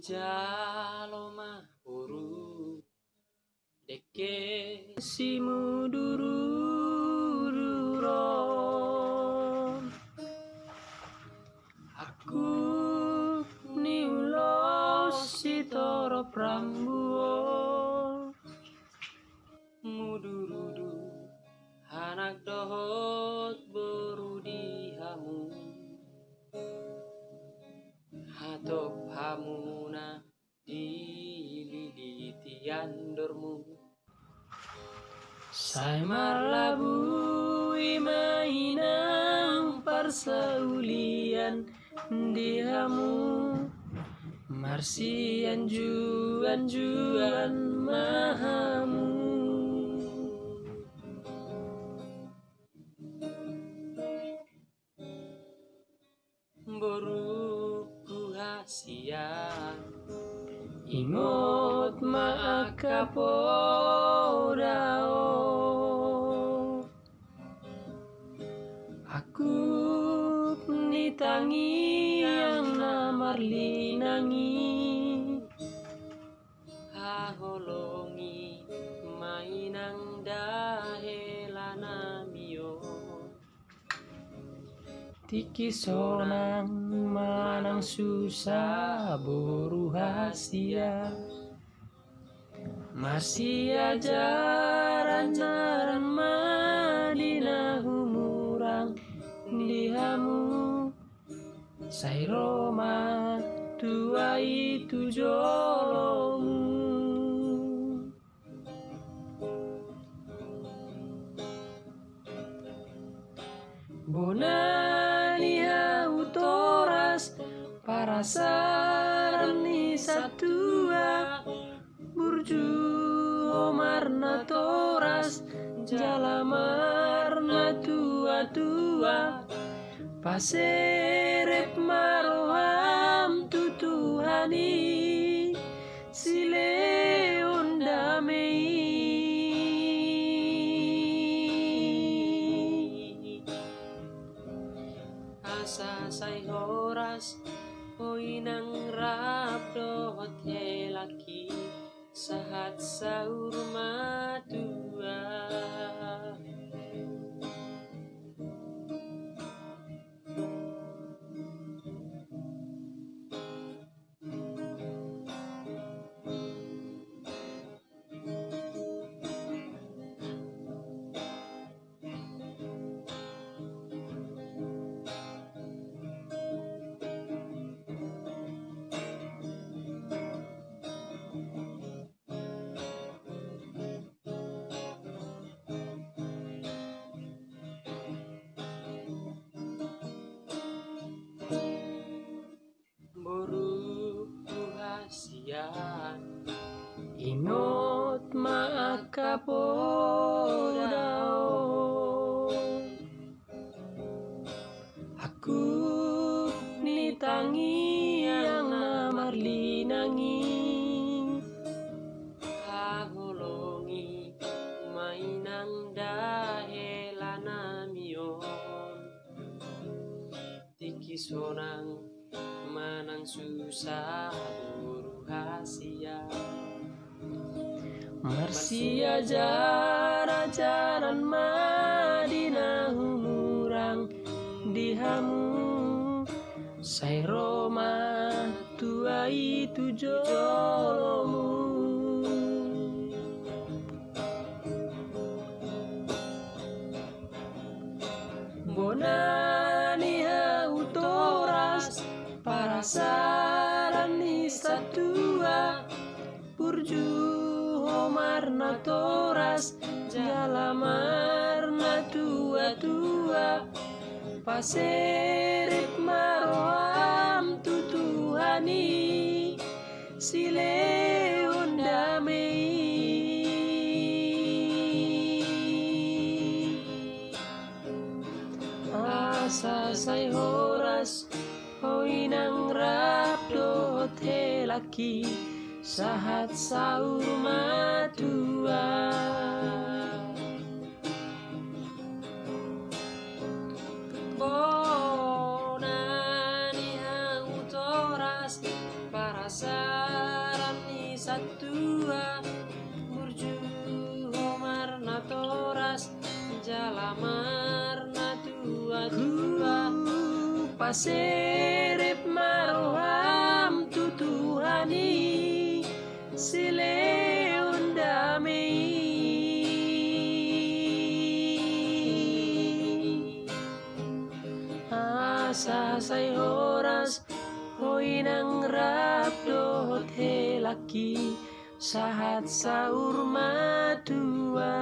jaloma uru deke simu duru duron aku ni ulos sitoro prambuo. Mudurudu anak dohot berudi hamu. Hatop hamuna dililiti andormu Sai marlabui mainang persaulian dihamu. Marsian juan juan mahamu. Boruku hasian Ingot maakapodao Aku nitangi yang namarlinangi Tiki sonang manang susah boru hasia. Masih ajaran jaran madinah umurang dihamu Sai Roma tua itu jolomu. Bonani para sarni satua burju omarna toras jalamarna tua tua paserep maroham tutuhani. Sileon damei asa sai horas Oinang rapdo hotelaki sahat madua Boru Aku nitangi yang namarlinangi Hagolongi mainang dahelana mion Tiki sonang manang susah buru Marsia jara jaran madinah umurang dihamu. Sai Roma tua itu jolomu Bonani autoras para sarani satua Burju homarna toras jalamarna tua tua Paserip maroam tutuhani Sileon damei Asa sai horas Hoinang rapdo telaki Sahat saur matua Bonani autoras para sa satua. Murju homarna toras Jalamarna tua tua. Paserep Say horas Hoy nang rapdo laki. Sahat saur madua